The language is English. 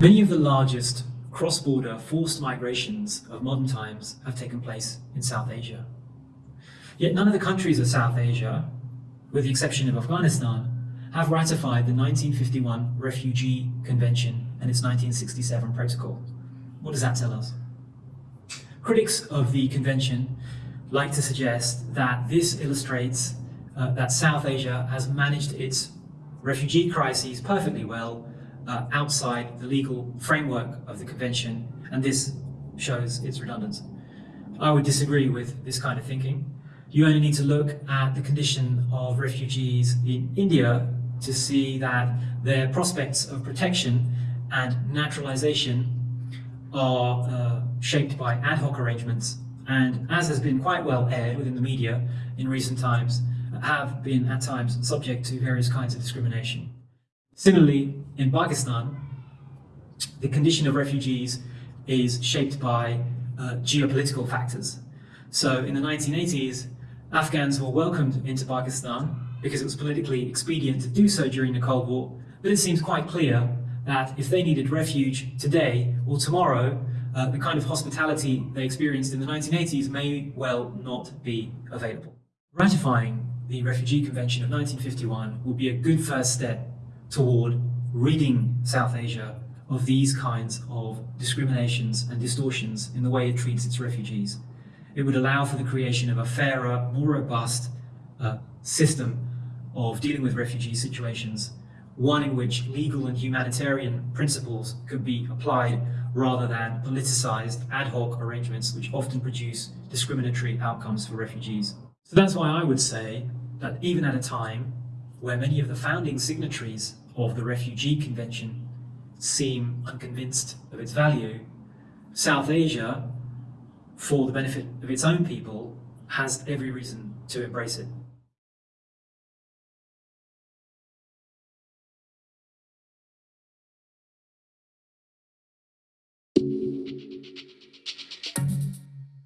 Many of the largest cross-border forced migrations of modern times have taken place in South Asia. Yet none of the countries of South Asia, with the exception of Afghanistan, have ratified the 1951 Refugee Convention and its 1967 Protocol. What does that tell us? Critics of the convention like to suggest that this illustrates uh, that South Asia has managed its refugee crises perfectly well uh, outside the legal framework of the convention, and this shows its redundance. I would disagree with this kind of thinking. You only need to look at the condition of refugees in India to see that their prospects of protection and naturalization are uh, shaped by ad hoc arrangements and as has been quite well aired within the media in recent times, have been at times subject to various kinds of discrimination. Similarly, in Pakistan, the condition of refugees is shaped by uh, geopolitical factors. So in the 1980s, Afghans were welcomed into Pakistan because it was politically expedient to do so during the Cold War, but it seems quite clear that if they needed refuge today or tomorrow, uh, the kind of hospitality they experienced in the 1980s may well not be available. Ratifying the Refugee Convention of 1951 will be a good first step toward ridding South Asia of these kinds of discriminations and distortions in the way it treats its refugees. It would allow for the creation of a fairer, more robust uh, system of dealing with refugee situations, one in which legal and humanitarian principles could be applied rather than politicized ad hoc arrangements which often produce discriminatory outcomes for refugees. So that's why I would say that even at a time where many of the founding signatories of the Refugee Convention seem unconvinced of its value, South Asia, for the benefit of its own people, has every reason to embrace it.